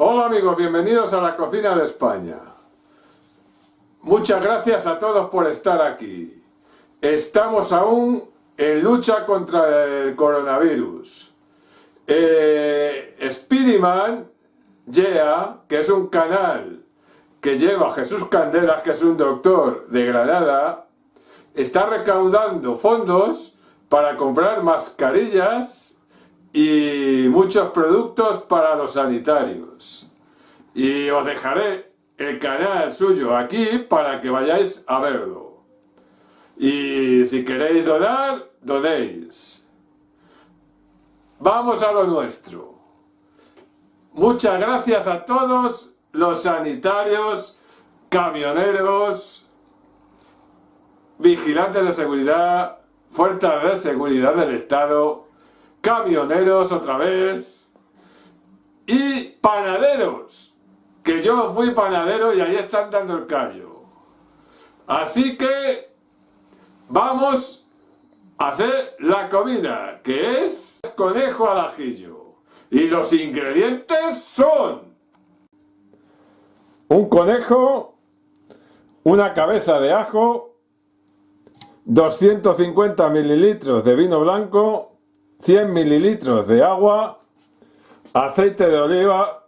Hola amigos, bienvenidos a la cocina de España. Muchas gracias a todos por estar aquí. Estamos aún en lucha contra el coronavirus. Eh, Spiderman, que es un canal que lleva a Jesús Candelas, que es un doctor de Granada, está recaudando fondos para comprar mascarillas y muchos productos para los sanitarios. Y os dejaré el canal suyo aquí para que vayáis a verlo. Y si queréis donar, donéis. Vamos a lo nuestro. Muchas gracias a todos los sanitarios, camioneros, vigilantes de seguridad, fuerzas de seguridad del Estado, camioneros otra vez y panaderos, que yo fui panadero y ahí están dando el callo. Así que vamos a hacer la comida, que es conejo al ajillo. Y los ingredientes son un conejo, una cabeza de ajo, 250 mililitros de vino blanco, 100 mililitros de agua, aceite de oliva,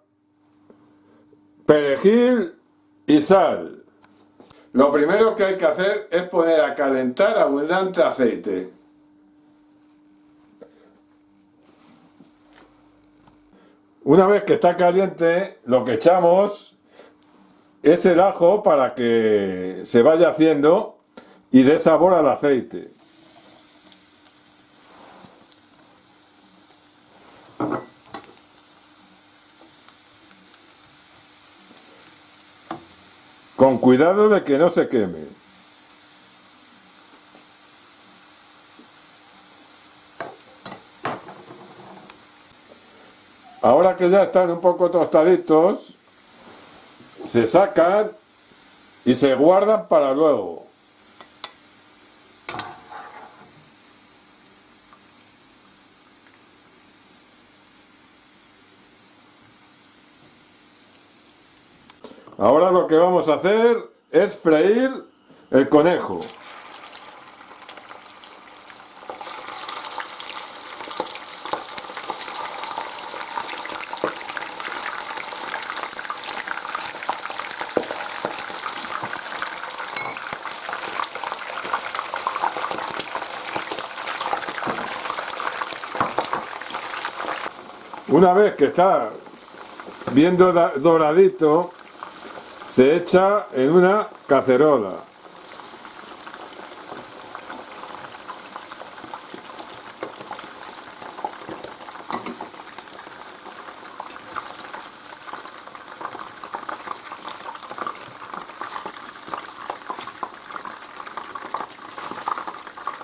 perejil y sal. Lo primero que hay que hacer es poner a calentar abundante aceite. Una vez que está caliente, lo que echamos es el ajo para que se vaya haciendo y dé sabor al aceite. Con cuidado de que no se queme. Ahora que ya están un poco tostaditos, se sacan y se guardan para luego. Ahora lo que vamos a hacer es freír el conejo. Una vez que está bien doradito, se echa en una cacerola.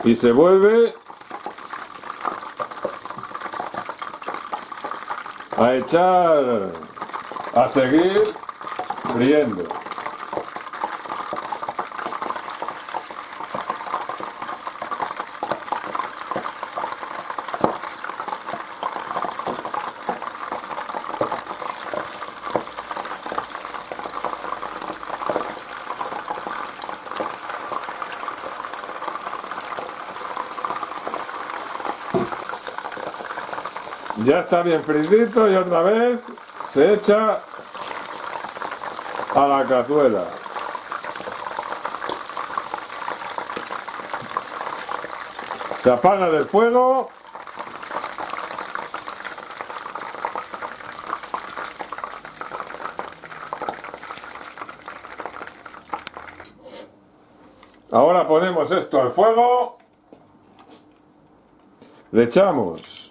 Y se vuelve a echar a seguir friendo. Ya está bien fritito y otra vez se echa a la cazuela. Se apaga del fuego. Ahora ponemos esto al fuego. Le echamos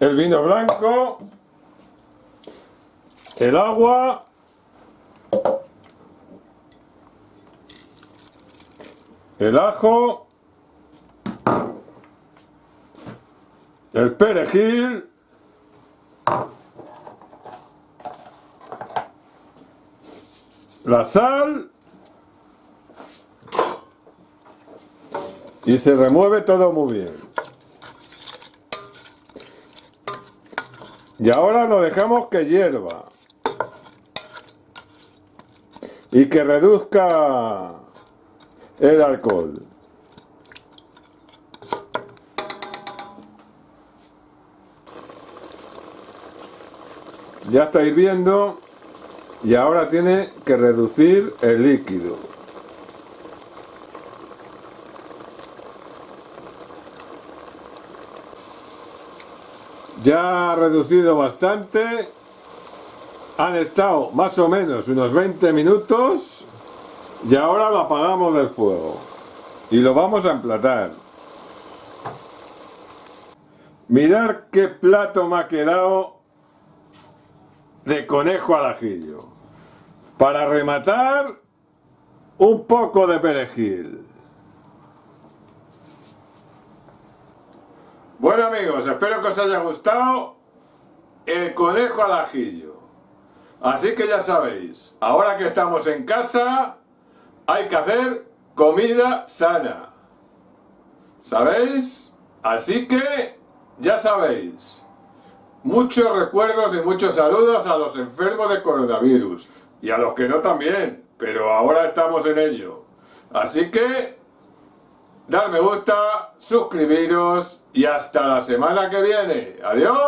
el vino blanco, el agua, el ajo, el perejil, la sal y se remueve todo muy bien. Y ahora lo dejamos que hierva. Y que reduzca el alcohol. Ya estáis viendo y ahora tiene que reducir el líquido. Ya ha reducido bastante. Han estado más o menos unos 20 minutos y ahora lo apagamos del fuego y lo vamos a emplatar. Mirar qué plato me ha quedado de conejo al ajillo. Para rematar, un poco de perejil. Bueno amigos, espero que os haya gustado el conejo al ajillo. Así que ya sabéis, ahora que estamos en casa, hay que hacer comida sana. ¿Sabéis? Así que, ya sabéis. Muchos recuerdos y muchos saludos a los enfermos de coronavirus. Y a los que no también, pero ahora estamos en ello. Así que, dar me gusta, suscribiros y hasta la semana que viene. ¡Adiós!